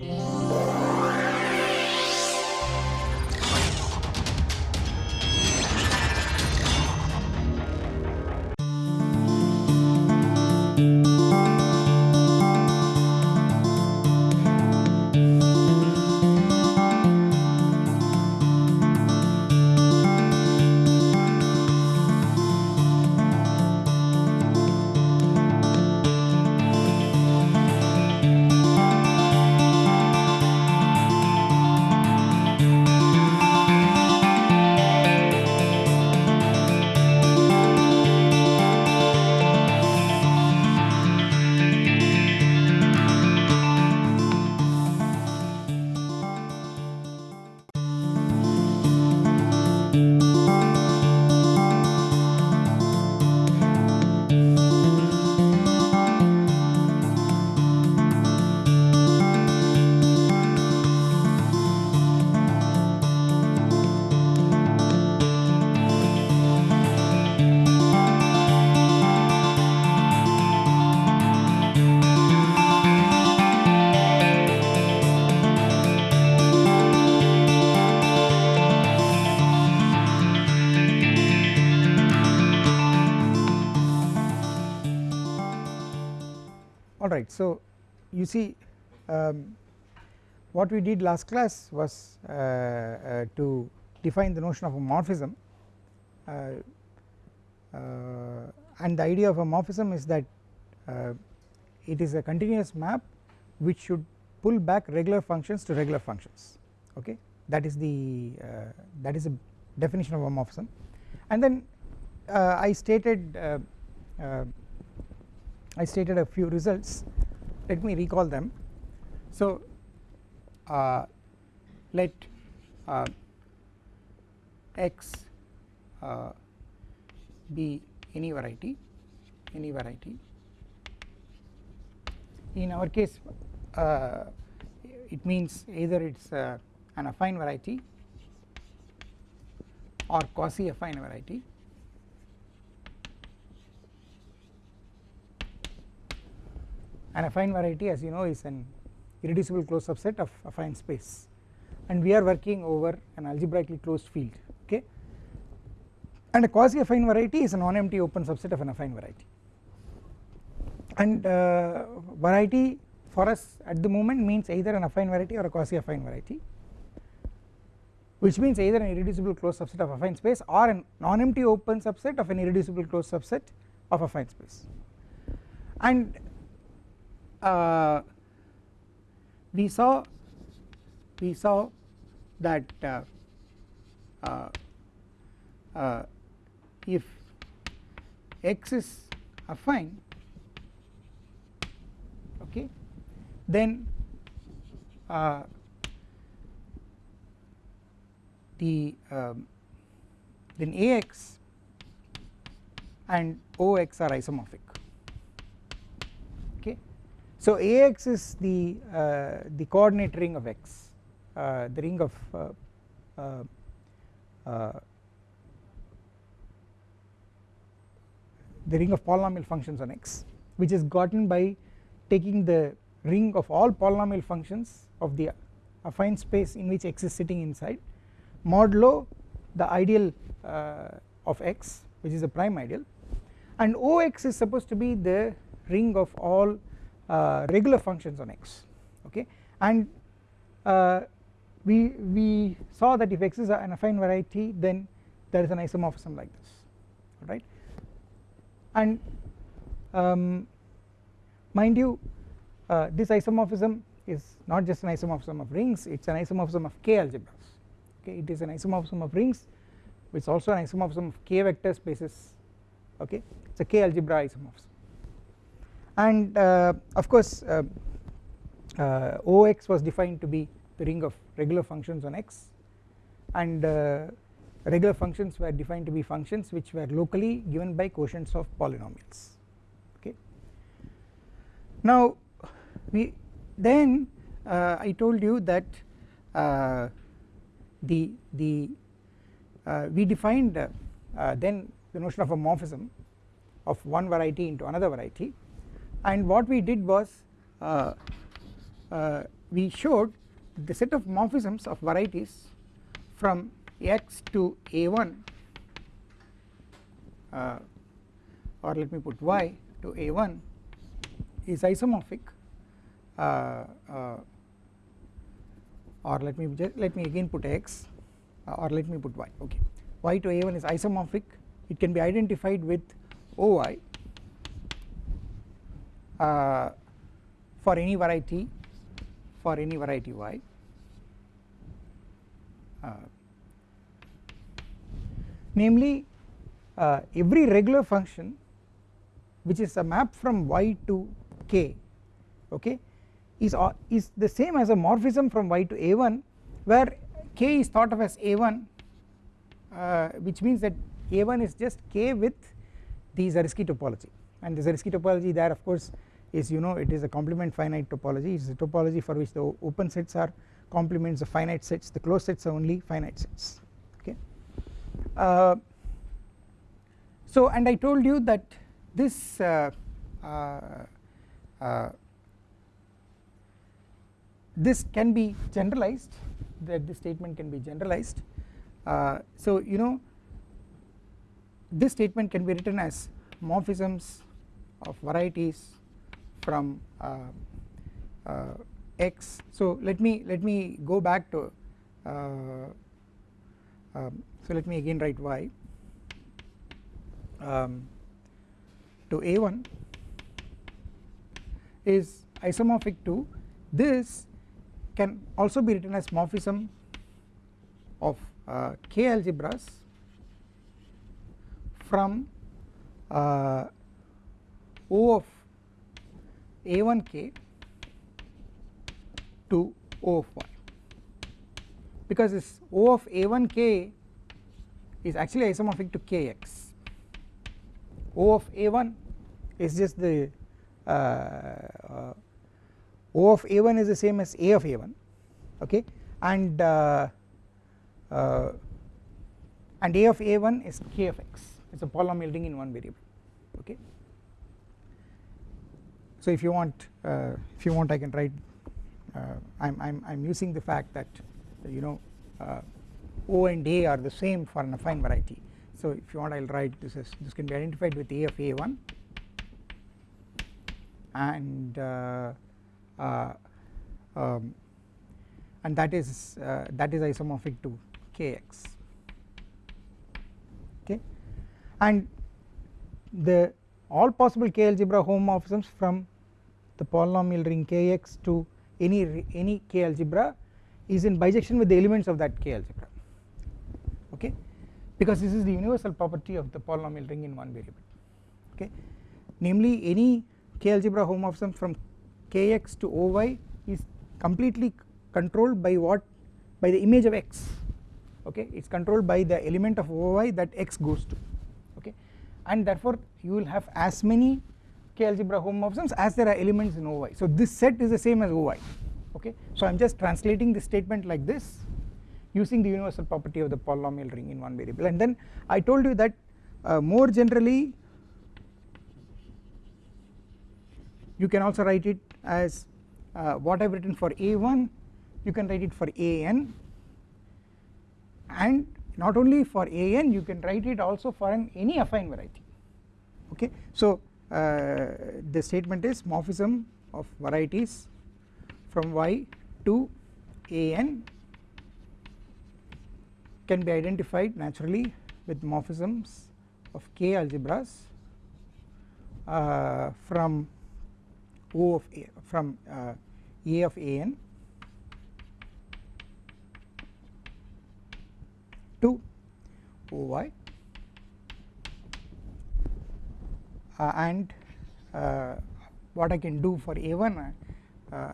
Yeah. Alright. So you see um, what we did last class was uh, uh, to define the notion of a morphism. Uh, uh and the idea of a morphism is that uh, it is a continuous map which should pull back regular functions to regular functions. Okay? That is the that is a definition of a morphism. And then I stated I stated a few results. Let me recall them. So uh, let uh, x uh, be any variety any variety. In our case uh, it means either it is uh, an affine variety or quasi affine variety an affine variety as you know is an irreducible closed subset of affine space. And we are working over an algebraically closed field okay? And a quasi affine variety is a non-empty open subset of an affine variety. And uh, variety for us at the moment means either an affine variety or a quasi affine variety which means either an irreducible closed subset of affine space or a non-empty open subset of an irreducible closed subset of affine space. And uh, we saw we saw that uh, uh, uh, if x is affine okay then uh, the um, then Ax and Ox are isomorphic so Ax is the uh, the coordinate ring of x uh, the ring of uh, the ring of polynomial functions on x which is gotten by taking the ring of all polynomial functions of the affine space in which x is sitting inside modulo the ideal uh, of x which is a prime ideal and Ox is supposed to be the ring of all regular functions on x okay? And uh, we we saw that if x is an affine variety then there is an isomorphism like this right and um, mind you uh, this isomorphism is not just an isomorphism of rings it is an isomorphism of k algebras okay? It is an isomorphism of rings which is also an isomorphism of k vector spaces okay? It is a k algebra isomorphism and uh, of course uh, uh, Ox was defined to be the ring of regular functions on x. And regular functions were defined to be functions which were locally given by quotients of polynomials. Okay. Now we then uh, I told you that uh, the the uh, we defined then the notion of a morphism of one variety into another variety and what we did was uh, uh, we showed the set of morphisms of varieties from x to a1 uh, or let me put y to a1 is isomorphic. Uh, uh, or let me just let me again put x uh, or let me put y. Okay. Y to a1 is isomorphic. It can be identified with oy uh, for any variety for any variety y uh, namely uh, every regular function which is a map from y to k okay is uh, is the same as a morphism from y to a1 where k is thought of as a1 uh, which means that a1 is just k with the Zariski topology. And the Zariski topology there of course is you know it is a complement finite topology it is a topology for which the open sets are complements of finite sets the closed sets are only finite sets okay. Uh, so and I told you that this uh, uh, uh this can be generalized that this statement can be generalized uh, so you know this statement can be written as morphisms of varieties from uh, uh, x. So let me let me go back to uh, um, so let me again write y um, to a1 is isomorphic to this can also be written as morphism of uh, k algebras from uh, O of a1k to O of y because this O of a1k is actually isomorphic to kx O of a1 is just the uh, uh, O of a1 is the same as A of a1 okay? And uh, uh and A of a1 is k of x. It is a polynomial ring in one variable okay. So if you want uh, if you want I can write uh, I'm, I'm, I'm using the fact that you know uh, O and A are the same for an affine variety. So if you want I will write this is this can be identified with A of A1 and uh, uh, um, and that is uh, that is isomorphic to Kx. Okay? And the all possible k algebra homomorphisms from the polynomial ring kx to any any k algebra is in bijection with the elements of that k algebra okay? Because this is the universal property of the polynomial ring in one variable okay? Namely any k algebra homomorphism from kx to oy is completely controlled by what? By the image of x okay? It is controlled by the element of oy that x goes to okay? And therefore you will have as many k algebra homomorphisms as there are elements in oy so this set is the same as oy okay? So I am just translating the statement like this using the universal property of the polynomial ring in one variable. And then I told you that uh, more generally you can also write it as uh, what I have written for a1 you can write it for an and not only for an you can write it also for an any affine variety. Okay? So the statement is morphism of varieties from y to an can be identified naturally with morphisms of k algebras uh, from O of A from uh, A of an to Oy uh, and uh, what I can do for A1 uh,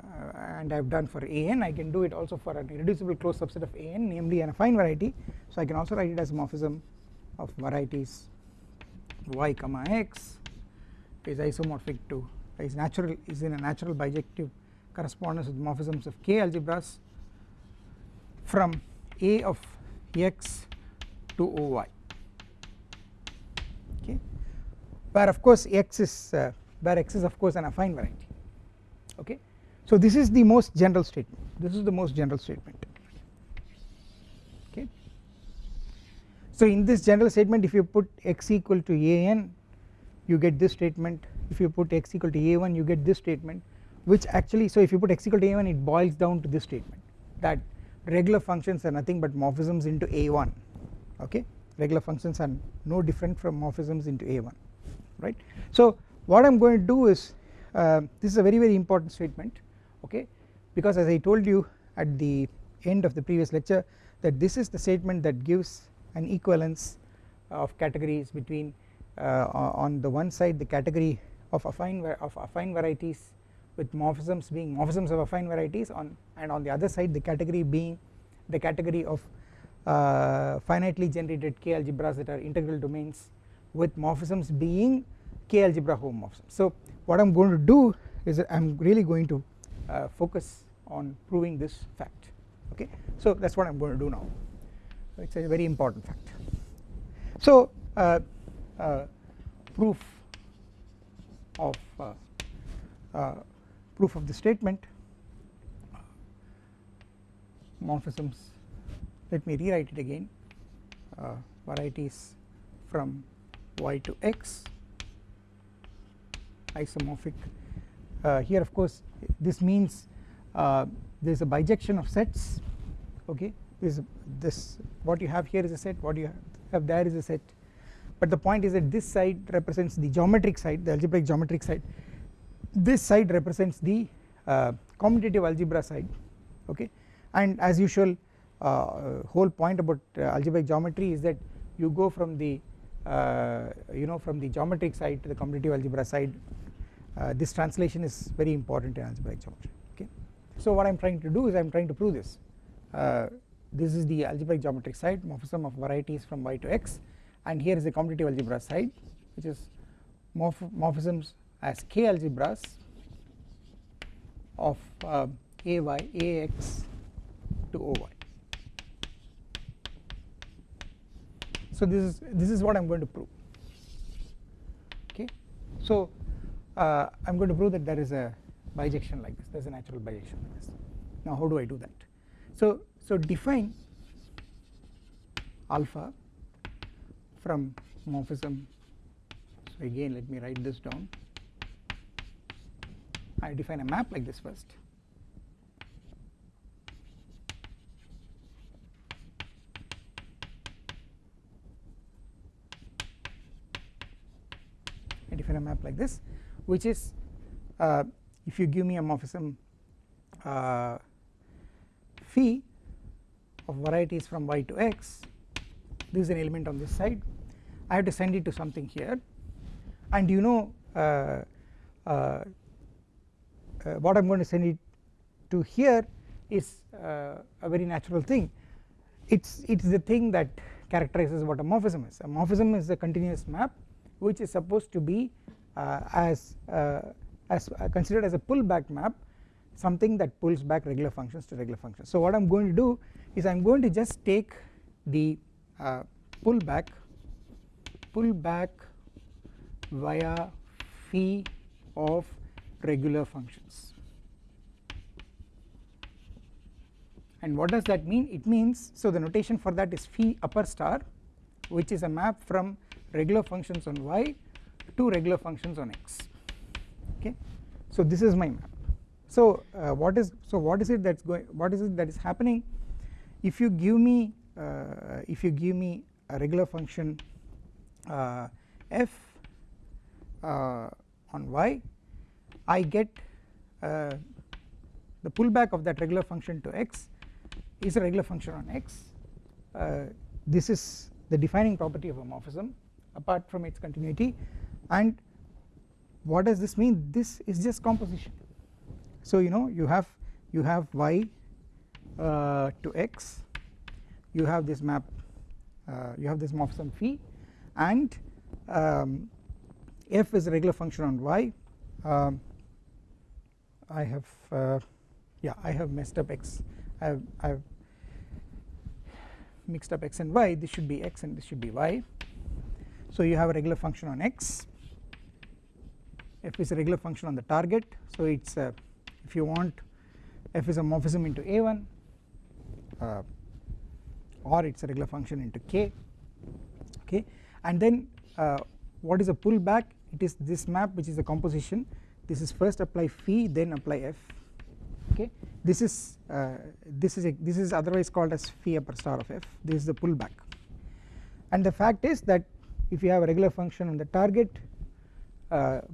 and I have done for an I can do it also for an irreducible closed subset of an namely an affine variety. So I can also write it as morphism of varieties y comma x is isomorphic to is natural is in a natural bijective correspondence with morphisms of k algebras from a of x to oy okay where of course x is uh, where x is of course an affine variety. Okay? So this is the most general statement. This is the most general statement. Okay? So in this general statement if you put x equal to an you get this statement. If you put x equal to a1 you get this statement which actually so if you put x equal to a1 it boils down to this statement that regular functions are nothing but morphisms into a1 okay? Regular functions are no different from morphisms into a1 right. So what I am going to do is uh, this is a very very important statement okay because as I told you at the end of the previous lecture that this is the statement that gives an equivalence of categories between uh, on the one side the category of affine of affine varieties with morphisms being morphisms of affine varieties on and on the other side the category being the category of uh, finitely generated k algebras that are integral domains with morphisms being k algebra homomorphisms. So what I am going to do is I am really going to uh, focus on proving this fact okay? So that is what I am going to do now. It is a very important fact. So uh, uh proof of uh, uh, proof of the statement morphisms. Let me rewrite it again. Uh, varieties from y to x isomorphic. Uh, here of course this means uh, there is a bijection of sets okay? This this what you have here is a set what you have there is a set. But the point is that this side represents the geometric side the algebraic geometric side. This side represents the uh, commutative algebra side okay? And as usual uh, whole point about uh, algebraic geometry is that you go from the uh, you know from the geometric side to the commutative algebra side this translation is very important in algebraic geometry okay. So what I am trying to do is I am trying to prove this uh, this is the algebraic geometric side morphism of varieties from y to x and here is the commutative algebra side which is morph morphisms as k algebras of uh, ay ax to oy. So this is this is what I am going to prove. Okay, so uh, I am going to prove that there is a bijection like this. There is a natural bijection like this. Now how do I do that? So so define alpha from morphism. So again let me write this down. I define a map like this first I define a map like this which is uh, if you give me a morphism uh, phi of varieties from y to x this is an element on this side. I have to send it to something here. And you know uh, uh uh, what I am going to send it to here is uh, a very natural thing. It's it's the thing that characterizes what a morphism is. A morphism is a continuous map which is supposed to be as uh, as uh, considered as a pullback map something that pulls back regular functions to regular functions. So what I am going to do is I am going to just take the uh, pullback pullback via phi of regular functions. And what does that mean? It means so the notation for that is phi upper star which is a map from regular functions on y to regular functions on x okay? So this is my map. So uh, what is so what is it that's going what is it that is happening? If you give me uh, if you give me a regular function uh, f uh, on y I get uh, the pullback of that regular function to x is a regular function on x. Uh, this is the defining property of a morphism apart from its continuity and what does this mean? This is just composition. So you know you have you have y uh, to x. You have this map uh, you have this morphism phi. And um, f is a regular function on y. Um, I have uh, yeah I have messed up x. I have, I have mixed up x and y. This should be x and this should be y. So you have a regular function on x f is a regular function on the target. So it's a if you want f is a morphism into a1 uh, or it is a regular function into k okay? And then uh, what is a pullback? It is this map which is a composition. This is first apply phi then apply f okay? This is uh, this is a, this is otherwise called as phi upper star of f. This is the pullback. And the fact is that if you have a regular function on the target uh,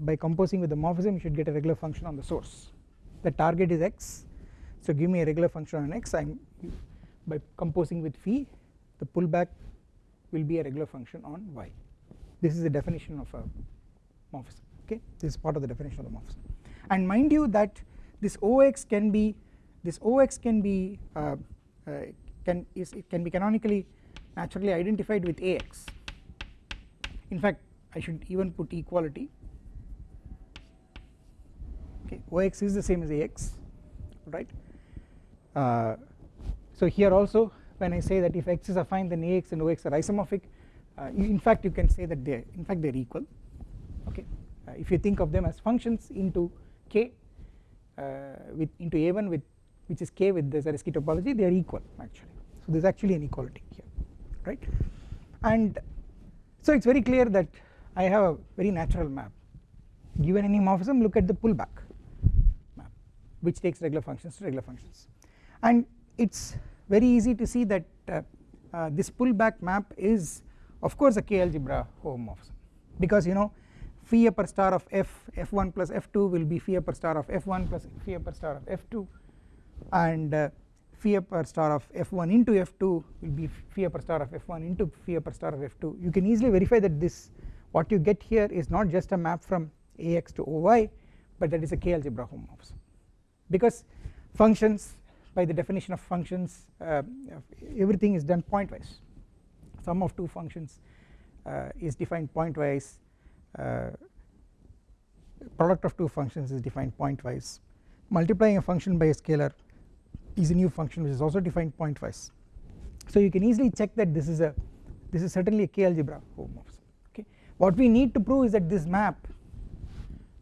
by composing with the morphism you should get a regular function on the source. The target is x. So give me a regular function on x. I am by composing with phi the pullback will be a regular function on y. This is the definition of a morphism okay? This is part of the definition of the morphism. And mind you that this OX can be this OX can be uh, uh, can is it can be canonically naturally identified with AX in fact I should even put equality okay OX is the same as AX right? Uh, so here also when I say that if X is affine then AX and OX are isomorphic. Uh, in fact you can say that they in fact they are equal. Okay uh, if you think of them as functions into K uh, with into A1 with which is K with the Zariski topology they are equal actually. So there is actually an equality here right? And so it is very clear that I have a very natural map. Given any morphism look at the pullback which takes regular functions to regular functions. And it is very easy to see that uh, uh, this pullback map is of course a k algebra homomorphism because you know phi upper star of f f1 plus f2 will be phi upper star of f1 plus phi upper star of f2 and uh, phi upper star of f1 into f2 will be phi upper star of f1 into phi upper star of f2 you can easily verify that this what you get here is not just a map from ax to oy but that is a k algebra homomorphism because functions by the definition of functions uh, everything is done pointwise. Sum of two functions uh, is defined pointwise uh, product of two functions is defined pointwise. Multiplying a function by a scalar is a new function which is also defined pointwise. So you can easily check that this is a this is certainly a k algebra homomorphism okay. What we need to prove is that this map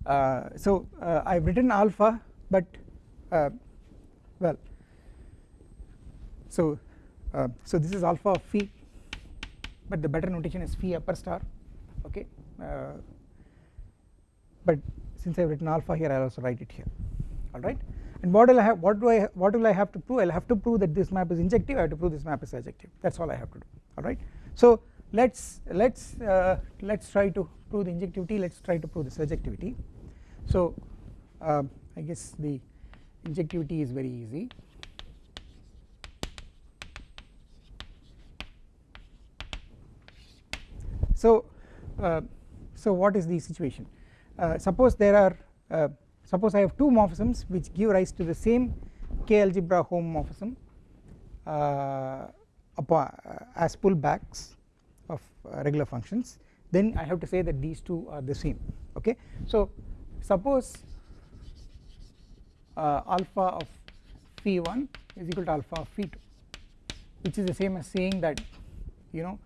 uh, so uh, I have written alpha but uh, well so uh, so this is alpha of phi but the better notation is phi upper star okay? Uh, but since I have written alpha here I will also write it here alright and what will I have what do I what will I have to prove? I will have to prove that this map is injective I have to prove this map is surjective that is all I have to do alright so let's let's uh, let's try to prove the injectivity let's try to prove the surjectivity so uh, I guess the injectivity is very easy. So uh, so what is the situation? Uh, suppose there are uh, suppose I have two morphisms which give rise to the same k algebra homomorphism uh, uh, as pullbacks of uh, regular functions. Then I have to say that these two are the same. Okay? So suppose alpha of phi 1 is equal to alpha of phi 2 which is the same as saying that you know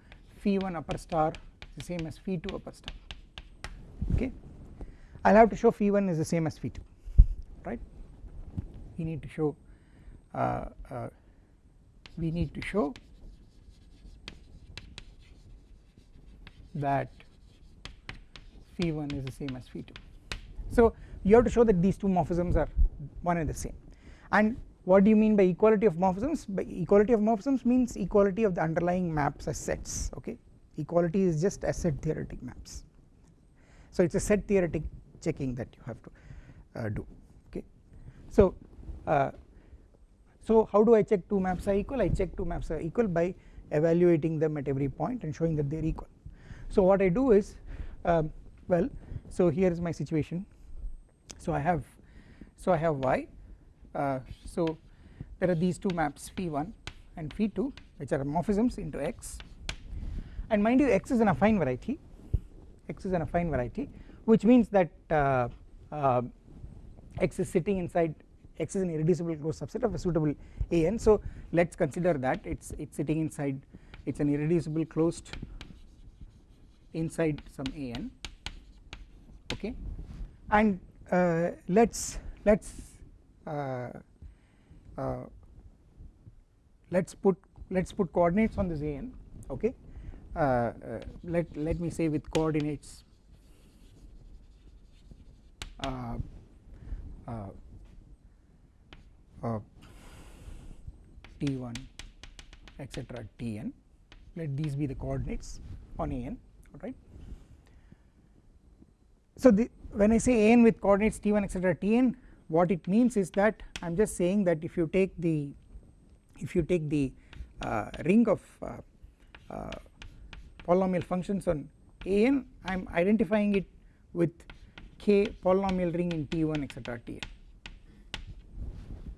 phi 1 upper star is the same as phi 2 upper star. Okay? I will have to show phi 1 is the same as phi 2 right? We need to show uh, uh, we need to show that phi 1 is the same as phi 2 so you have to show that these two morphisms are one and the same. And what do you mean by equality of morphisms? By equality of morphisms means equality of the underlying maps as sets okay? Equality is just as set theoretic maps. So it is a set theoretic checking that you have to uh, do okay? So uh, so how do I check two maps are equal? I check two maps are equal by evaluating them at every point and showing that they are equal. So what I do is um, well so here is my situation. So I have so I have y uh, so there are these two maps phi 1 and phi 2 which are morphisms into x. And mind you x is an affine variety x is an affine variety which means that uh, uh, x is sitting inside x is an irreducible closed subset of a suitable an so let us consider that it's it's sitting inside it's an irreducible closed inside some an okay? And uh, let's let's uh, uh, let's put let's put coordinates on this an okay uh, let let me say with coordinates uh, t1 etc tn let these be the coordinates on an alright. So the, when I say an with coordinates t1 etc tn what it means is that I am just saying that if you take the if you take the uh, ring of uh, uh, polynomial functions on an I am identifying it with k polynomial ring in t1 etc tn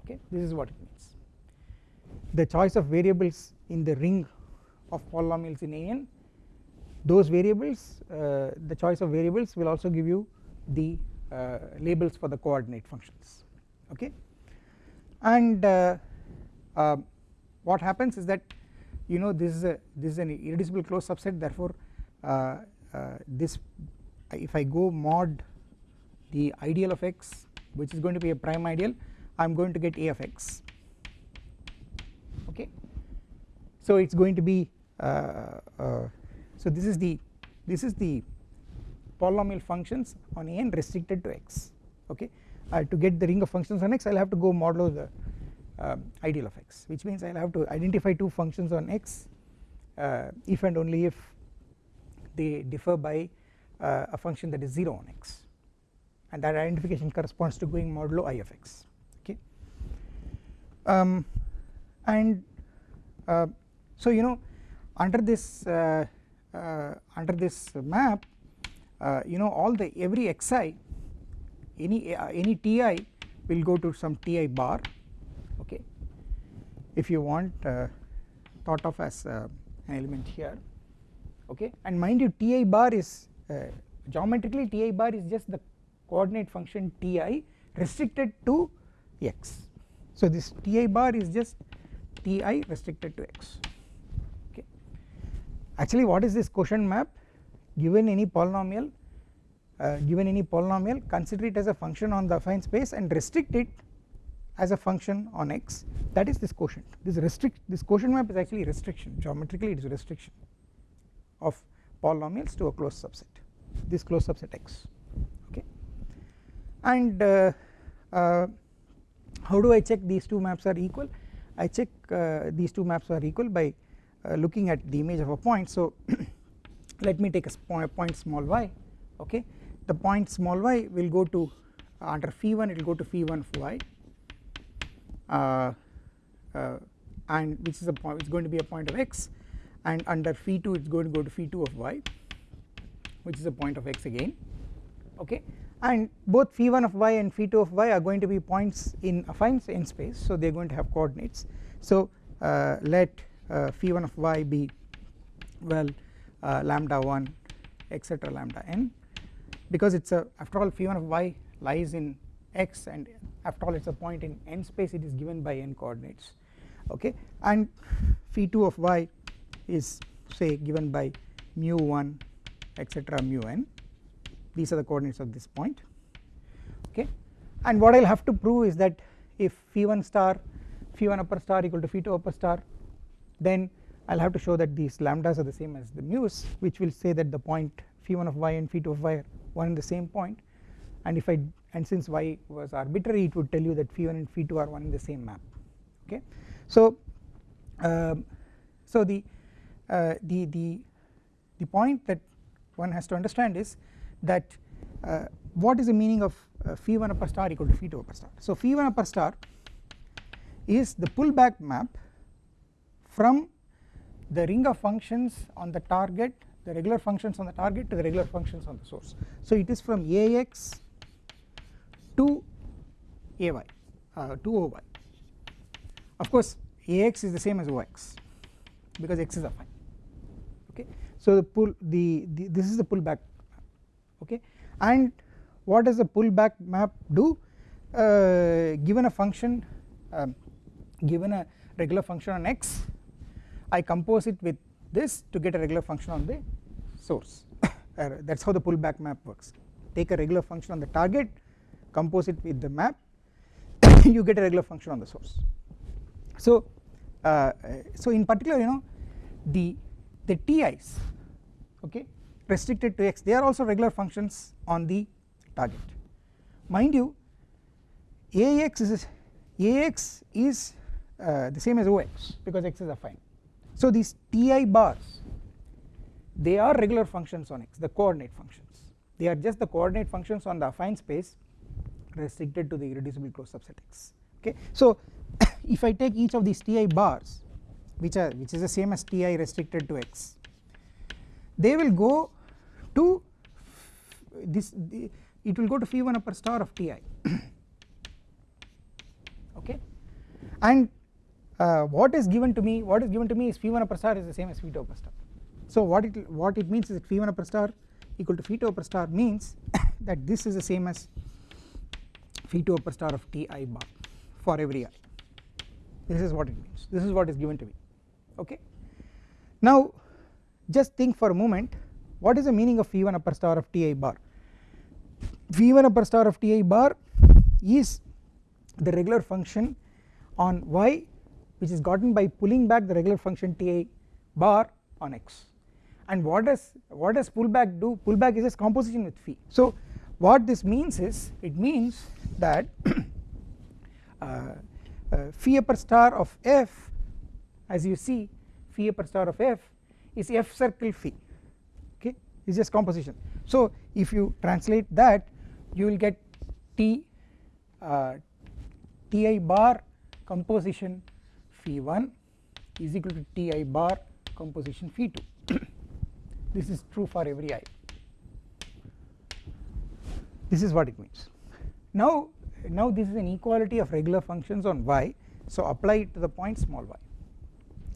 okay this is what it means. The choice of variables in the ring of polynomials in an those variables uh, the choice of variables will also give you the labels for the coordinate functions okay? And uh, uh what happens is that you know this is a this is an irreducible closed subset therefore uh, uh, this if I go mod the ideal of x which is going to be a prime ideal I am going to get a of x okay? So it is going to be uh, uh, so this is the this is the polynomial functions on n restricted to x okay? Uh, to get the ring of functions on x I will have to go modulo the um, ideal of x which means I will have to identify two functions on x uh, if and only if they differ by uh, a function that is 0 on x. And that identification corresponds to going modulo i of x okay? Um, and uh, so you know under this uh, uh, under this map uh, Uh, you know all the every xi any uh, any ti will go to some ti bar okay? If you want uh, thought of as an element here okay? And mind you ti bar is geometrically ti bar is just the coordinate function ti restricted to x. So this ti bar is just ti restricted to x okay. actually what is this quotient map given any polynomial uh, given any polynomial consider it as a function on the affine space and restrict it as a function on x. That is this quotient. This restrict this quotient map is actually restriction geometrically it is a restriction of polynomials to a closed subset this closed subset x okay? And uh, uh, how do I check these two maps are equal? I check uh, these two maps are equal by uh, looking at the image of a point. So let me take a point, small y okay? The point small y will go to uh, under phi1 it will go to phi1 of y uh, uh, and which is a point it's going to be a point of x and under phi2 it's going to go to phi2 of y which is a point of x again okay? And both phi1 of y and phi2 of y are going to be points in affine n space so they are going to have coordinates. So uh, let uh, phi 1 of y be well Uh, lambda 1 etc lambda n because it is a after all phi 1 of y lies in x and after all it is a point in n space it is given by n coordinates okay? And phi 2 of y is say given by mu 1 etc mu n. These are the coordinates of this point okay? And what I will have to prove is that if phi 1 star phi 1 upper star equal to phi 2 upper star then I will have to show that these lambdas are the same as the mu's which will say that the point phi1 of y and phi2 of y are one and the same point. And if I and since y was arbitrary it would tell you that phi1 and phi2 are one in the same map. Okay. So um, so the uh, the the the point that one has to understand is that uh, what is the meaning of uh, phi1 upper star equal to phi2 upper star? So phi1 upper star is the pullback map from the ring of functions on the target the regular functions on the target to the regular functions on the source. So it is from Ax to Ay uh, to Oy of course Ax is the same as Ox because x is affine okay. So the pull the, the this is the pullback okay? And what does the pullback map do? Uh, given a function um, given a regular function on x I compose it with this to get a regular function on the source. That is how the pullback map works. Take a regular function on the target compose it with the map you get a regular function on the source. So uh, so in particular you know the the TIs okay restricted to x they are also regular functions on the target. Mind you AX is AX is uh, the same as OX because x is affine so these TI bars they are regular functions on x the coordinate functions. They are just the coordinate functions on the affine space restricted to the irreducible closed subset x okay? So if I take each of these Ti bars which are which is the same as Ti restricted to x they will go to this the, it will go to phi 1 upper star of Ti okay? And uh, what is given to me what is given to me is phi 1 upper star is the same as phi 2 upper star. So what it what it means is that phi 1 upper star equal to phi 2 upper star means that this is the same as phi 2 upper star of Ti bar for every i. This is what it means. This is what is given to me. Okay? Now just think for a moment what is the meaning of phi 1 upper star of Ti bar? Phi 1 upper star of Ti bar is the regular function on y which is gotten by pulling back the regular function Ti bar on x. And what does what does pullback do? Pullback is just composition with phi so what this means is it means that uh, uh, phi upper star of f as you see phi upper star of f is f circle phi okay? It is just composition. So if you translate that you will get t uh, ti bar composition phi 1 is equal to ti bar composition phi 2 this is true for every i. This is what it means. Now now this is an equality of regular functions on y so apply it to the point small y.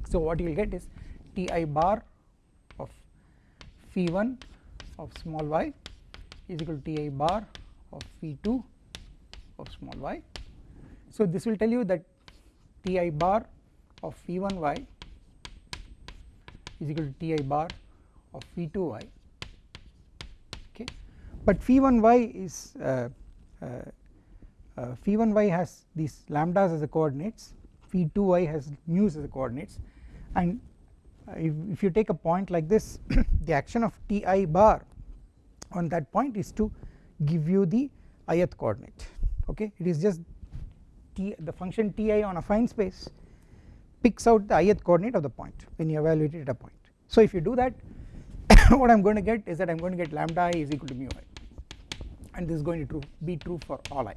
So what you will get is ti bar of phi 1 of small y is equal to ti bar of phi 2 of small y. So this will tell you that ti bar of phi 1 y is equal to ti bar of phi 2 y okay. But phi 1 y is uh, uh, uh, phi 1 y has these lambdas as the coordinates phi 2 y has mu's as the coordinates. And if, if you take a point like this the action of ti bar on that point is to give you the ith coordinate. Okay. It is just t the function ti on a affine space picks out the ith coordinate of the point when you evaluate it at a point. So if you do that what I am going to get is that I am going to get lambda i is equal to mu i. And this is going to true, be true for all i.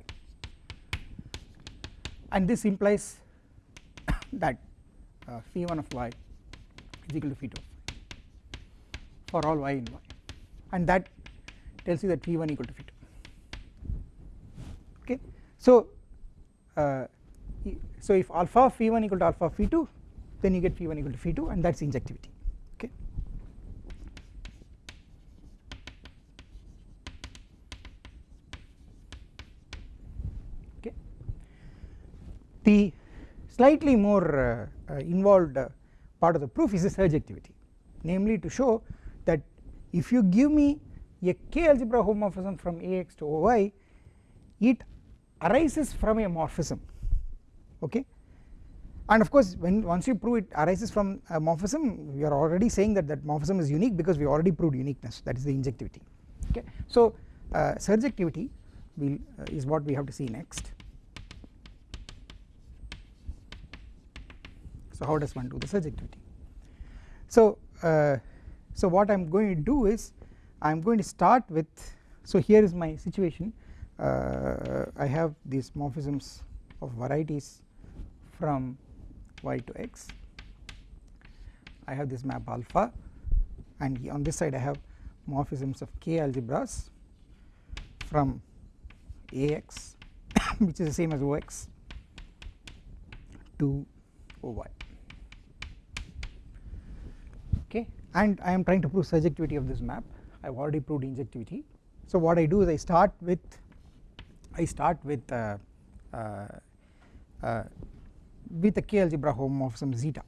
And this implies that uh, phi 1 of y is equal to phi 2 for all y in y. And that tells you that phi 1 equal to phi 2 okay? So uh, so if alpha phi 1 equal to alpha phi 2 then you get phi 1 equal to phi 2 and that is injectivity Okay. The slightly more uh, uh, involved uh, part of the proof is the surjectivity. Namely to show that if you give me a k algebra homomorphism from Ax to Oy it arises from a morphism okay? And of course when once you prove it arises from a morphism we are already saying that that morphism is unique because we already proved uniqueness that is the injectivity okay? So uh, surjectivity will uh, is what we have to see next. So how does one do the surjectivity? So uh, so what I am going to do is I am going to start with so here is my situation. Uh, I have these morphisms of varieties from y to x. I have this map alpha and on this side I have morphisms of k algebras from Ax which is the same as Ox to Oy. Okay? And I am trying to prove surjectivity of this map. I have already proved injectivity. So what I do is I start with I start with uh, uh, uh, with a k algebra homomorphism zeta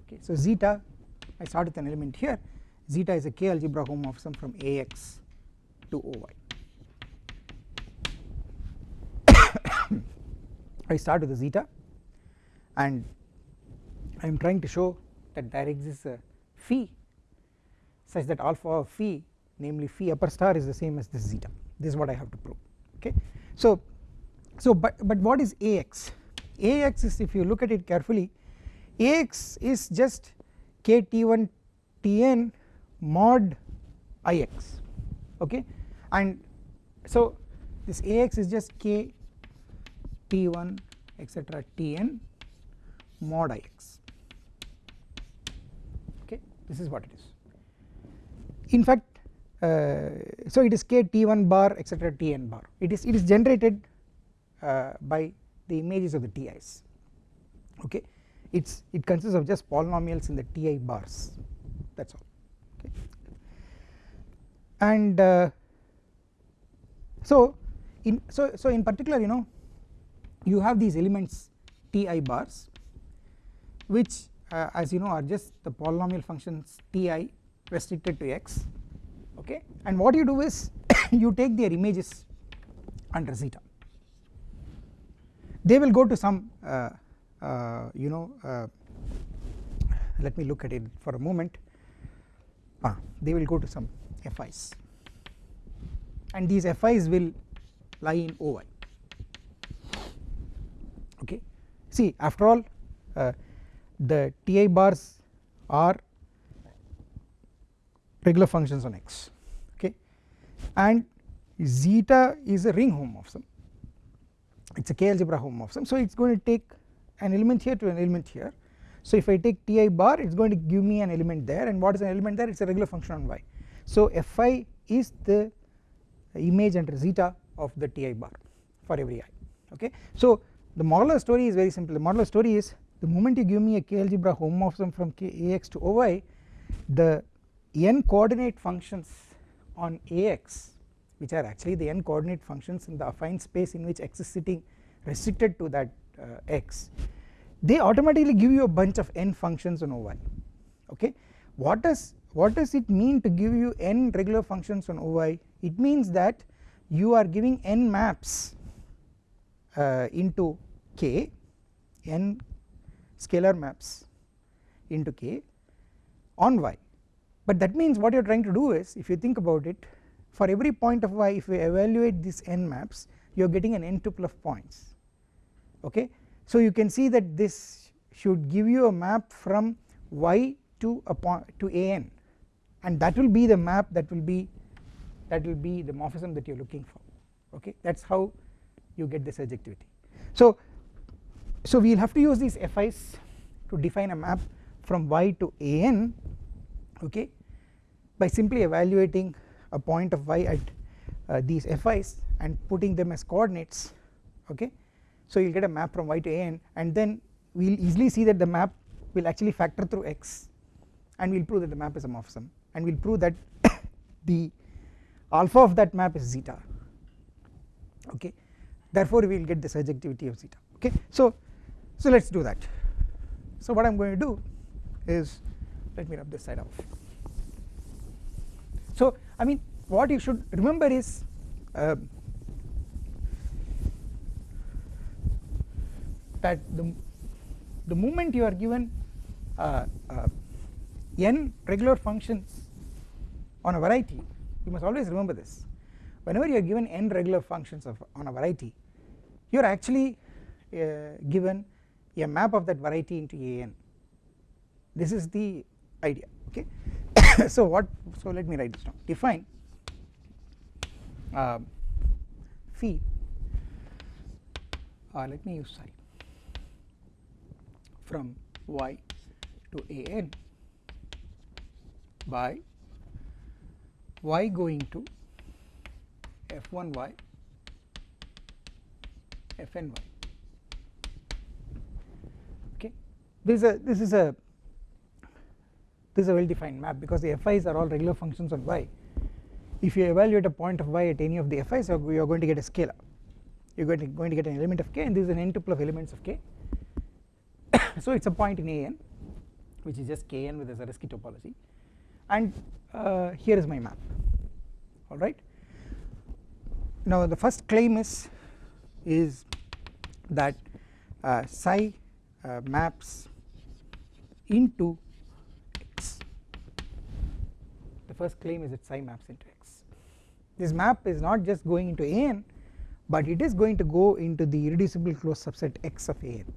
okay so zeta I start with an element here zeta is a k algebra homomorphism from Ax to Oy I start with the zeta and I am trying to show that there exists a phi such that alpha of phi namely phi upper star is the same as this zeta this is what I have to prove okay. So, so but, but what is Ax? Ax is if you look at it carefully Ax is just kt1 tn mod Ix okay? And so this Ax is just k t1 etc tn mod Ix okay? This is what it is. In fact uh, so it is k t1 bar etc tn bar. It is it is generated uh, by the images of the ti's okay? It's it consists of just polynomials in the ti bars. That's all okay? And uh, so in so so in particular you know you have these elements ti bars which uh, as you know are just the polynomial functions ti restricted to x okay? And what you do is you take their images under zeta they will go to some uh, uh, you know uh, let me look at it for a moment. Ah, they will go to some FIs and these FIs will lie in OI okay? See after all uh, the TI bars are regular functions on X. Okay? And zeta is a ring homomorphism it is a k algebra homomorphism so it is going to take an element here to an element here. So if I take Ti bar it is going to give me an element there. And what is an element there? It is a regular function on y. So Fi is the image under zeta of the Ti bar for every i. Okay. So the modular story is very simple. The modular story is the moment you give me a k algebra homomorphism from k ax to oy the n coordinate functions on ax which are actually the n coordinate functions in the affine space in which x is sitting restricted to that uh, x. They automatically give you a bunch of n functions on oy okay? What does what does it mean to give you n regular functions on oy it means that you are giving n maps uh, into k n scalar maps into k on y. But that means what you are trying to do is if you think about it for every point of y if we evaluate these n maps you are getting an n tuple of points. Okay? So you can see that this should give you a map from y to a point to an and that will be the map that will be that will be the morphism that you are looking for. Okay? That is how you get this surjectivity. So, so we will have to use these FIs to define a map from y to an okay by simply evaluating a point of y at uh, these FIs and putting them as coordinates okay? So you will get a map from y to an and then we will easily see that the map will actually factor through x and we will prove that the map is a morphism and we will prove that the alpha of that map is zeta okay? Therefore we will get the surjectivity of zeta okay? So so let us do that. So what I am going to do is let me rub this side off. So I mean what you should remember is uh, that the, the moment you are given uh, uh, n regular functions on a variety you must always remember this. Whenever you are given n regular functions of on a variety you are actually uh, given a map of that variety into an this is the idea okay so what so let me write this down. Define uh, phi uh, let me use psi from y to an by y going to f 1 y f n y. Okay? This is a this is a this is a well defined map because the fi's are all regular functions on y. If you evaluate a point of y at any of the fi's you are going to get a scalar. You are going to, get an element of k and this is an n tuple of elements of k. So it is a point in an which is just kn with a Zariski topology. And uh, here is my map. Alright. Now the first claim is is that uh, psi uh, maps into x the first claim is that psi maps into x this map is not just going into an but it is going to go into the irreducible closed subset x of an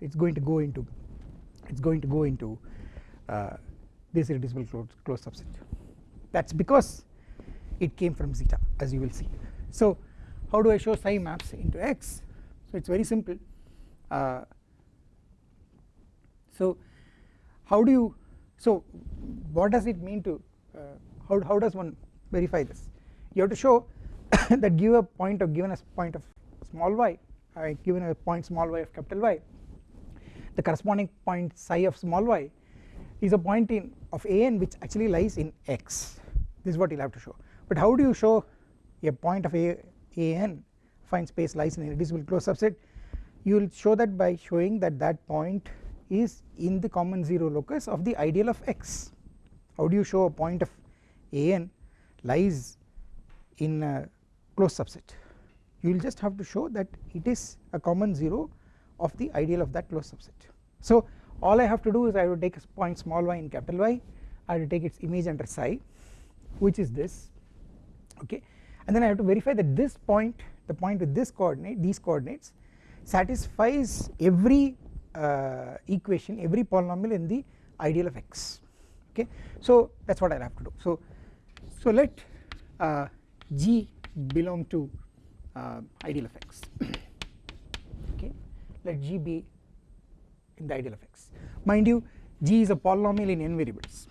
it is going to go into it is going to go into uh, this irreducible closed, closed subset. That is because it came from zeta as you will see. So how do I show psi maps into x? So it is very simple. Uh, so how do you so what does it mean to how, how does one verify this? You have to show that give a point of given a point of small y uh, given a point small y of capital Y. The corresponding point psi of small y is a point in of an which actually lies in x. This is what you will have to show. But how do you show a point of a an affine space lies in a irreducible closed subset? You will show that by showing that that point is in the common 0 locus of the ideal of x how do you show a point of an lies in a closed subset? You will just have to show that it is a common 0 of the ideal of that closed subset. So all I have to do is I will take a point small y in capital Y I will take its image under psi which is this okay? And then I have to verify that this point the point with this coordinate these coordinates satisfies every uh, equation every polynomial in the ideal of x okay? So that is what I have to do. So so let uh, g belong to uh, ideal of x. Okay? Let g be in the ideal of x. Mind you g is a polynomial in n variables.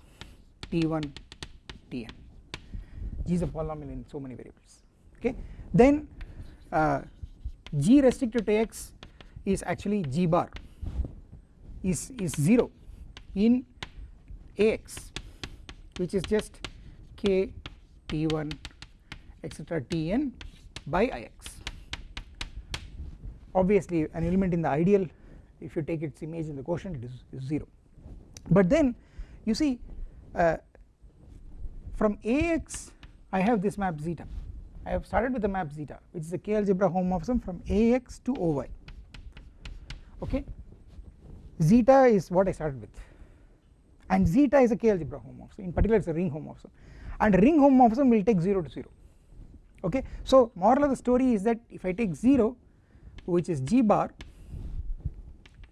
T1 tn g is a polynomial in so many variables. Okay? Then uh, g restricted to x is actually g bar is is 0 in ax which is just k t1 etc tn by ix obviously an element in the ideal if you take its image in the quotient it is, is 0 but then you see uh, from ax I have this map zeta. I have started with the map zeta which is a k algebra homomorphism from ax to oy okay? Zeta is what I started with and zeta is a k algebra homomorphism in particular it is a ring homomorphism and ring homomorphism will take 0 to 0 okay? So moral of the story is that if I take 0 which is g bar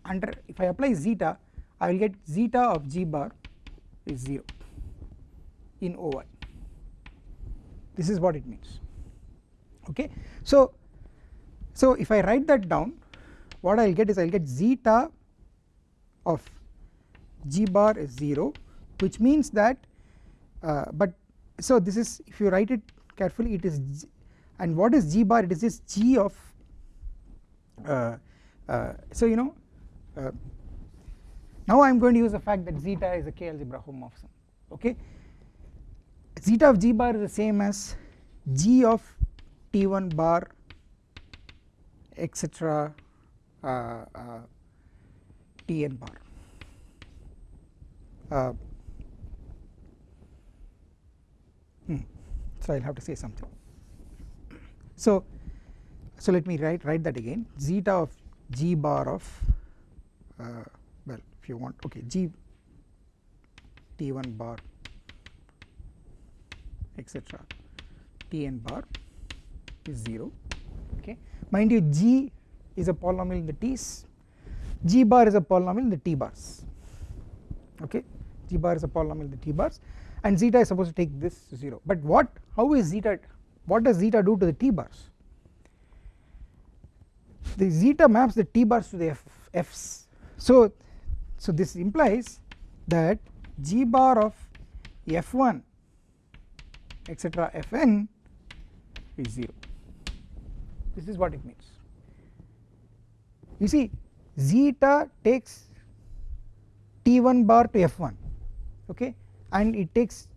under if I apply zeta I will get zeta of g bar is 0 in oy this is what it means. Okay? So so if I write that down what I will get is I will get zeta of g bar is 0 which means that uh, but so this is if you write it carefully it is g, and what is g bar? It is this g of uh, uh, so you know uh, now I am going to use the fact that zeta is a k algebra homomorphism okay? Zeta of g bar is the same as g of t1 bar etc uh, uh, tn bar uh, hmm, so I will have to say something. So so let me write write that again. Zeta of g bar of uh, well if you want okay g t1 bar etc tn bar is 0 okay. Mind you g is a polynomial in the t's. G bar is a polynomial in the t bars okay g bar is a polynomial the t bars and zeta is supposed to take this 0 but what how is zeta what does zeta do to the t bars? The zeta maps the t bars to the f, f's. So so this implies that g bar of f1 etc fn is 0 this is what it means. You see zeta takes t1 bar to f1 okay and it takes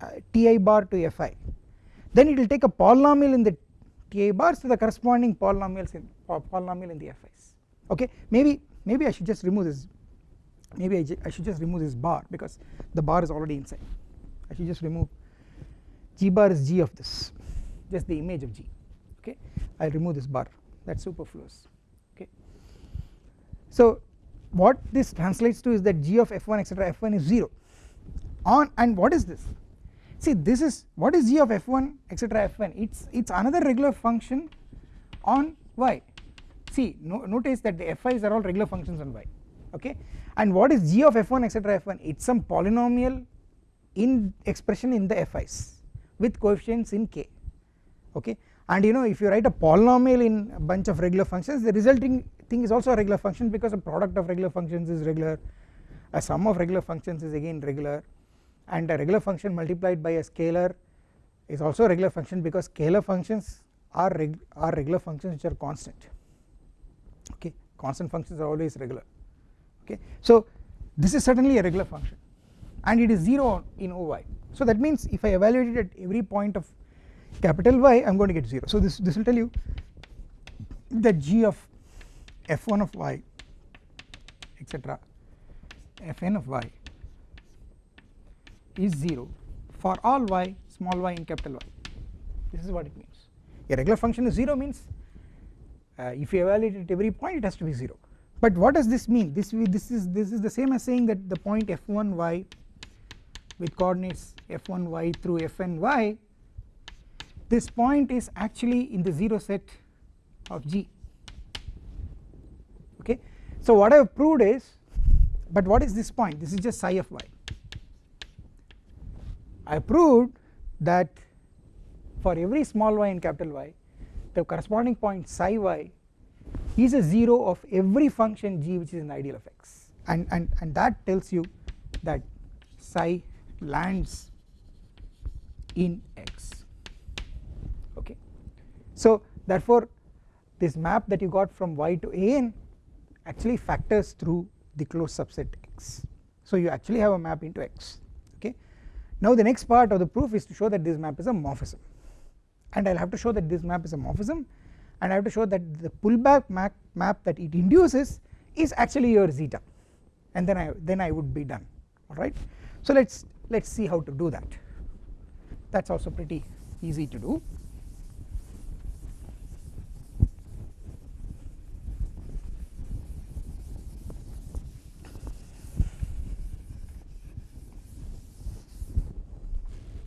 uh, ti bar to fi. Then it will take a polynomial in the ti bars to the corresponding polynomials in polynomial in the fi's. Okay maybe maybe I should just remove this maybe I, I should just remove this bar because the bar is already inside. I should just remove g bar is g of this just the image of g. Okay I will remove this bar that is superfluous. Okay. So what this translates to is that g of f1 etc f1 is 0 on and what is this? See this is what is g of f1 etc f1 it's it's another regular function on y. See no, notice that the fi's are all regular functions on y okay? And what is g of f1 etc f1 it's some polynomial in expression in the fi's with coefficients in k okay? And you know if you write a polynomial in a bunch of regular functions the resulting thing is also a regular function because a product of regular functions is regular a sum of regular functions is again regular and a regular function multiplied by a scalar is also a regular function because scalar functions are, reg are regular functions which are constant. Okay constant functions are always regular. Okay so this is certainly a regular function and it is 0 in OY so that means if I evaluate it at every point of capital Y I am going to get 0 so this this will tell you that g of f1 of y etc fn of y is 0 for all y small y in capital Y. This is what it means. A regular function is 0 means uh, if you evaluate at every point it has to be 0 but what does this mean? This this is this is the same as saying that the point f1y with coordinates f1y through fny this point is actually in the 0 set of G. Okay. So what I have proved is but what is this point? This is just psi of y I proved that for every small y in capital Y the corresponding point psi y is a 0 of every function g which is an ideal of x and, and, and that tells you that psi lands in x okay. So therefore this map that you got from y to an actually factors through the closed subset x so you actually have a map into x. Now the next part of the proof is to show that this map is a morphism. And I will have to show that this map is a morphism. And I have to show that the pullback map, map that it induces is actually your zeta. And then I then I would be done. Alright. So let us let us see how to do that. That is also pretty easy to do.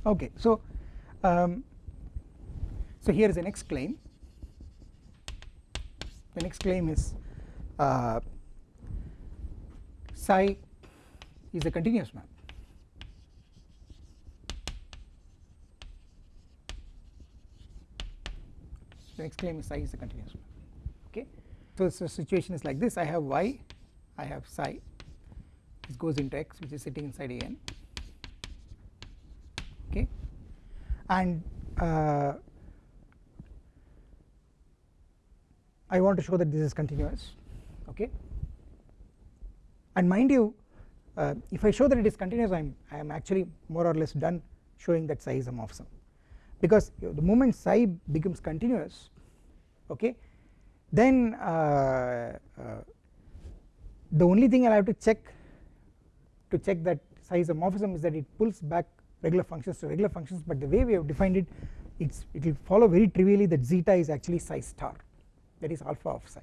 Okay, so um, so here is the next claim. The next claim is uh, psi is a continuous map. The next claim is psi is a continuous map. Okay, so the situation is like this: I have y, I have psi. This goes into x, which is sitting inside a n. Okay, and uh, I want to show that this is continuous. Okay. And mind you uh, if I show that it is continuous I am I am actually more or less done showing that psi is a morphism. Because the moment psi becomes continuous okay then uh, uh, the only thing I have to check to check that psi is a morphism is that it pulls back regular functions to regular functions but the way we have defined it it's it will follow very trivially that zeta is actually psi star that is alpha of psi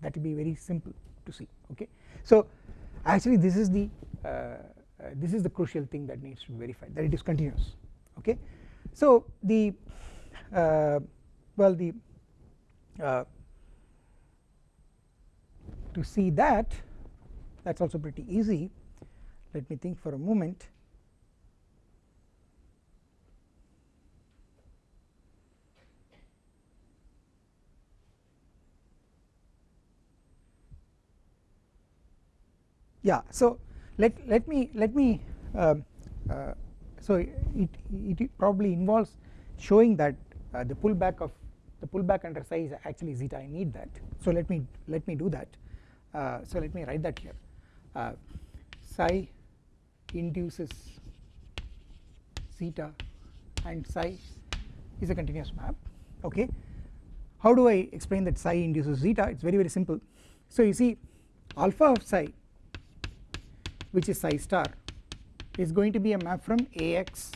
that will be very simple to see okay. So actually this is the uh, uh, this is the crucial thing that needs to be verified that it is continuous okay. So the uh, well the uh, to see that that is also pretty easy let me think for a moment yeah so let let me let me uh, uh, so it, it probably involves showing that uh, the pullback of the pullback under psi is actually zeta I need that. So let me let me do that. Uh, so let me write that here. Uh, psi induces zeta and psi is a continuous map okay? How do I explain that psi induces zeta it is very very simple. So you see alpha of psi which is psi star is going to be a map from Ax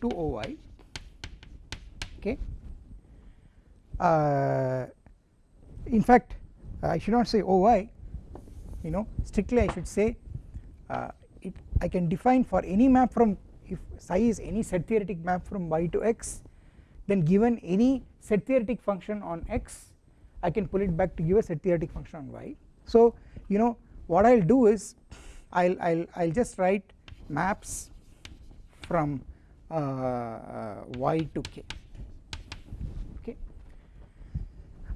to Oy okay. Uh, in fact I should not say Oy you know strictly I should say uh, it I can define for any map from if psi is any set theoretic map from y to x then given any set theoretic function on x I can pull it back to give a set theoretic function on y so you know what I will do is I will I'll, I'll just write maps from uh, uh, y to k. Okay?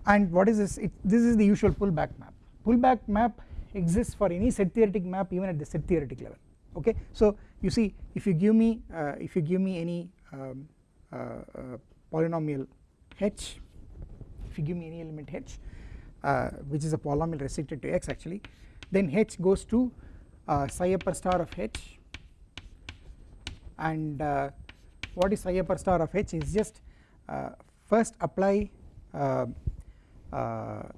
And what is this? It, this is the usual pullback map. Pullback map exists for any set theoretic map even at the set theoretic level. Okay? So you see if you give me uh, if you give me any um, uh, uh, polynomial h if you give me any element h uh, which is a polynomial restricted to x actually then h goes to psi upper star of h. And uh, what is psi upper star of h is just first apply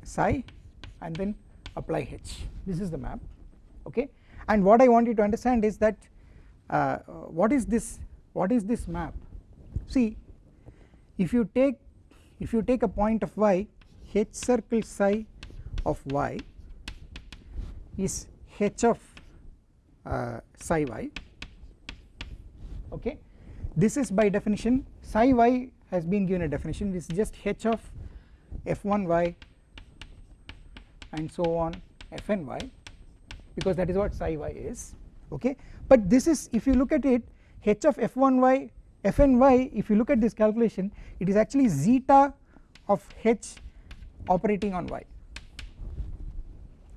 psi and then apply h. This is the map okay? And what I want you to understand is that uh, what is this what is this map? See if you take if you take a point of y h circle psi of y is h of uh, psi y. Okay. This is by definition psi y has been given a definition. This is just h of f1y and so on fny because that is what psi y is. Okay. But this is if you look at it h of f1y fny if you look at this calculation it is actually zeta of h operating on y.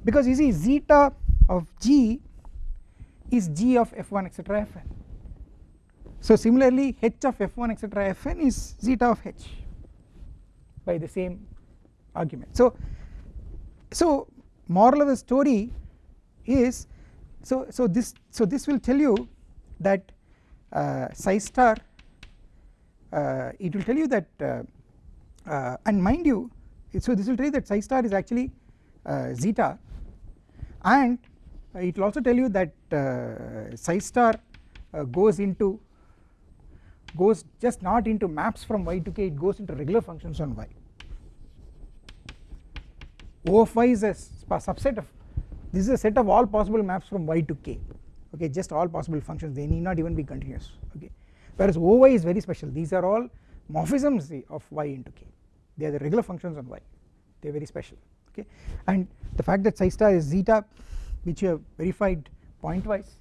Because you see zeta of g is g of f1 etc fn so similarly h of f1 etc fn is zeta of h by the same argument. So so moral of the story is so so this so this will tell you that uh, psi star uh, it will tell you that uh, uh and mind you so this will tell you that psi star is actually uh, zeta. And it will also tell you that uh, psi star goes into goes just not into maps from y to k it goes into regular functions on y. O of y is a subset of this is a set of all possible maps from y to k. Okay just all possible functions they need not even be continuous. Okay. Whereas Oy is very special. These are all morphisms of y into k. They are the regular functions on y. They are very special. Okay. And the fact that psi star is zeta which you have verified pointwise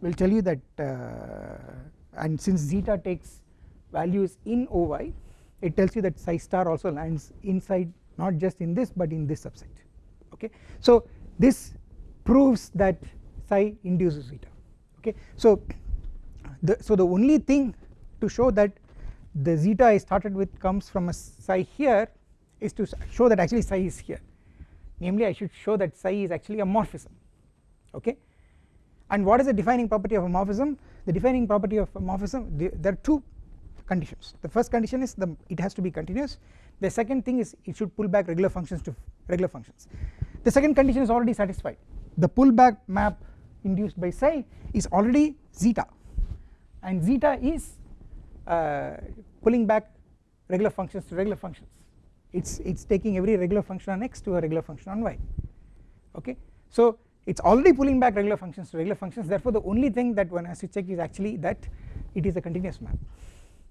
will tell you that uh, and since zeta takes values in Oy it tells you that psi star also lands inside not just in this but in this subset. Okay? So this proves that psi induces zeta. Okay? So the so the only thing to show that the zeta I started with comes from a psi here is to show that actually psi is here. Namely I should show that psi is actually a morphism okay? And what is the defining property of a morphism? The defining property of a morphism there are two conditions. The first condition is the it has to be continuous. The second thing is it should pull back regular functions to regular functions. The second condition is already satisfied. The pullback map induced by psi is already zeta. And zeta is uh, pulling back regular functions to regular functions. It's it's taking every regular function on x to a regular function on y. Okay? So it's already pulling back regular functions to regular functions. Therefore the only thing that one has to check is actually that it is a continuous map.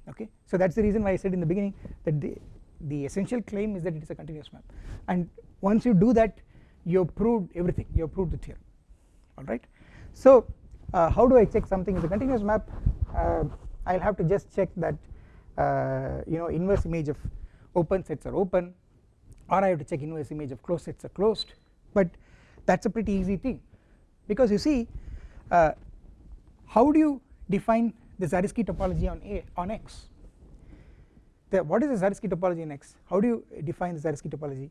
Okay? So that's the reason why I said in the beginning that the the essential claim is that it is a continuous map. And once you do that you have proved everything. You have proved the theorem. Alright. So uh, how do I check something is a continuous map? Uh, I will have to just check that uh, you know inverse image of open sets are open or I have to check inverse image of closed sets are closed. But that is a pretty easy thing. Because you see uh, how do you define the Zariski topology on A on X? The, what is the Zariski topology in X? How do you define the Zariski topology?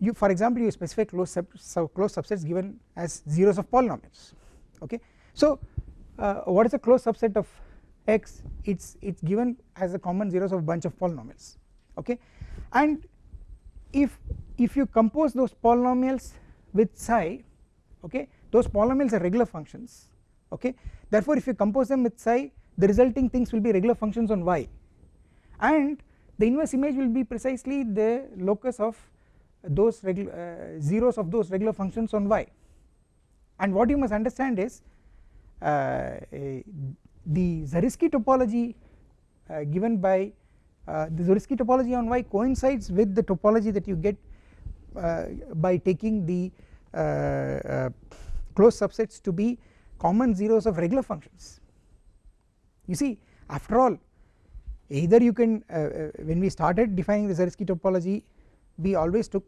You for example you specify closed, sub, sub closed subsets given as zeros of polynomials okay? So uh, what is a closed subset of x? It's it's given as a common zeros of bunch of polynomials okay? And if if you compose those polynomials with psi okay those polynomials are regular functions okay. Therefore if you compose them with psi the resulting things will be regular functions on y. And the inverse image will be precisely the locus of those uh, zeros of those regular functions on y. And what you must understand is uh, the Zariski topology uh, given by uh, the Zariski topology on Y coincides with the topology that you get uh, Uh, by taking the uh, uh, closed subsets to be common zeros of regular functions. You see after all either you can uh, uh, when we started defining the Zariski topology we always took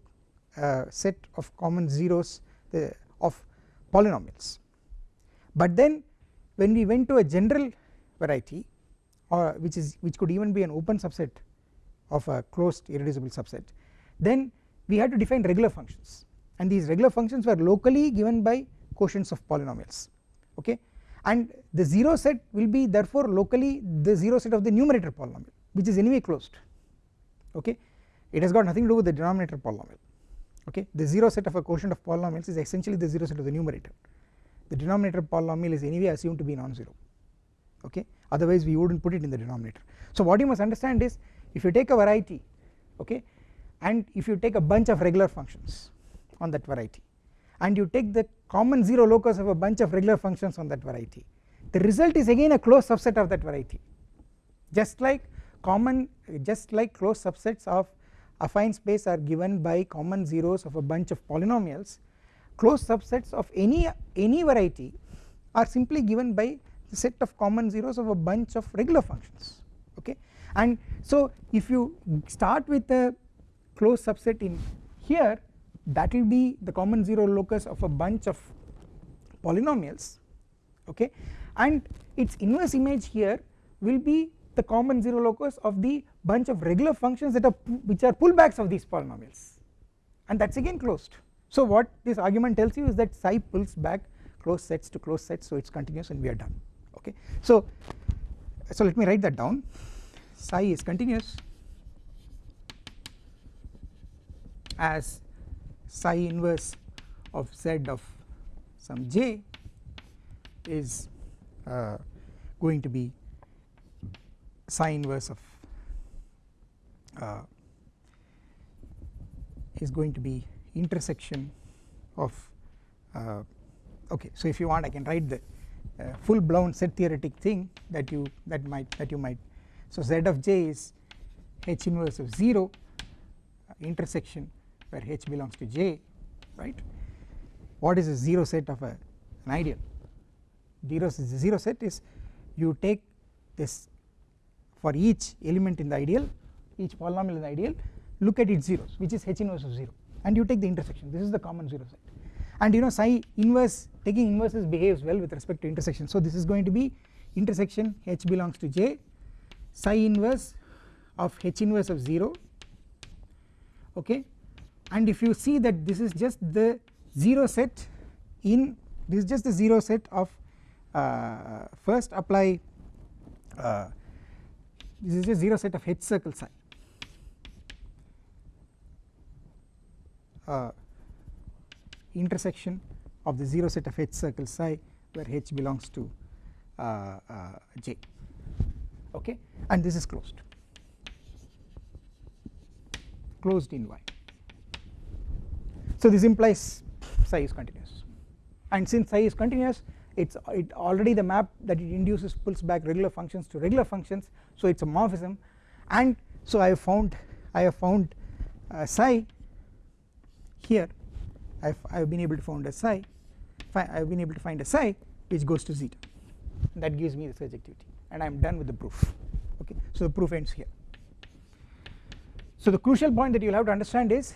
a set of common zeros of polynomials. But then when we went to a general variety or which is which could even be an open subset of a closed irreducible subset then we had to define regular functions. And these regular functions were locally given by quotients of polynomials. Okay? And the 0 set will be therefore locally the 0 set of the numerator polynomial which is anyway closed. Okay? It has got nothing to do with the denominator polynomial. Okay? The 0 set of a quotient of polynomials is essentially the 0 set of the numerator. The denominator polynomial is anyway assumed to be non-zero. Okay? Otherwise we would not put it in the denominator. So what you must understand is if you take a variety okay and if you take a bunch of regular functions on that variety and you take the common 0 locus of a bunch of regular functions on that variety the result is again a closed subset of that variety. Just like common just like closed subsets of affine space are given by common zeros of a bunch of polynomials closed subsets of any any variety are simply given by the set of common zeros of a bunch of regular functions. Okay? And so if you start with a closed subset in here that will be the common zero locus of a bunch of polynomials okay and its inverse image here will be the common zero locus of the bunch of regular functions that are which are pullbacks of these polynomials and that is again closed. So what this argument tells you is that psi pulls back closed sets to closed sets so it is continuous and we are done okay. So, so let me write that down psi is continuous as psi inverse of z of some j is uh, going to be psi inverse of uh, is going to be intersection of uh, okay so if you want I can write the uh, full blown set theoretic thing that you that might that you might. So z of j is h inverse of 0 uh, intersection where h belongs to j right? What is a 0 set of a, an ideal? 0 is the 0 set is you take this for each element in the ideal each polynomial in the ideal look at its zeros which is h inverse of 0 and you take the intersection. This is the common 0 set. And you know psi inverse taking inverses behaves well with respect to intersection. So this is going to be intersection h belongs to j psi inverse of h inverse of 0 okay and if you see that this is just the 0 set in this is just the 0 set of uh, first apply uh, this is a 0 set of h circle psi uh, intersection of the 0 set of h circle psi where h belongs to uh, uh, j. Okay? And this is closed. Closed in y so this implies psi is continuous. And since psi is continuous it's it already the map that it induces pulls back regular functions to regular functions. So it's a morphism. And so I have found I have found uh, psi here. I've, I've been able to find a psi I've been able to find a psi which goes to zeta. That gives me the surjectivity and I am done with the proof. Okay. So the proof ends here. So the crucial point that you will have to understand is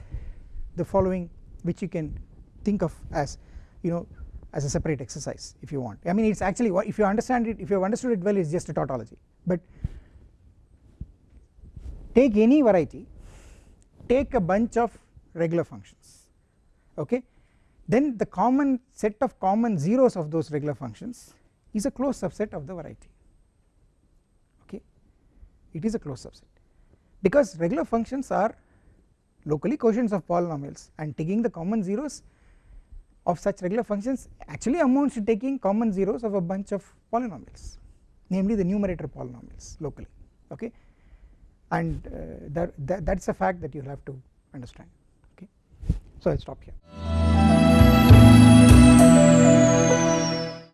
the following which you can think of as you know as a separate exercise if you want. I mean it's actually if you understand it if you have understood it well it's just a tautology. But take any variety take a bunch of regular functions okay? Then the common set of common zeros of those regular functions is a closed subset of the variety okay? It is a closed subset. Because regular functions are locally quotients of polynomials and taking the common zeros of such regular functions actually amounts to taking common zeros of a bunch of polynomials namely the numerator polynomials locally okay and uh, that, that, that is a fact that you have to understand okay so I will stop here.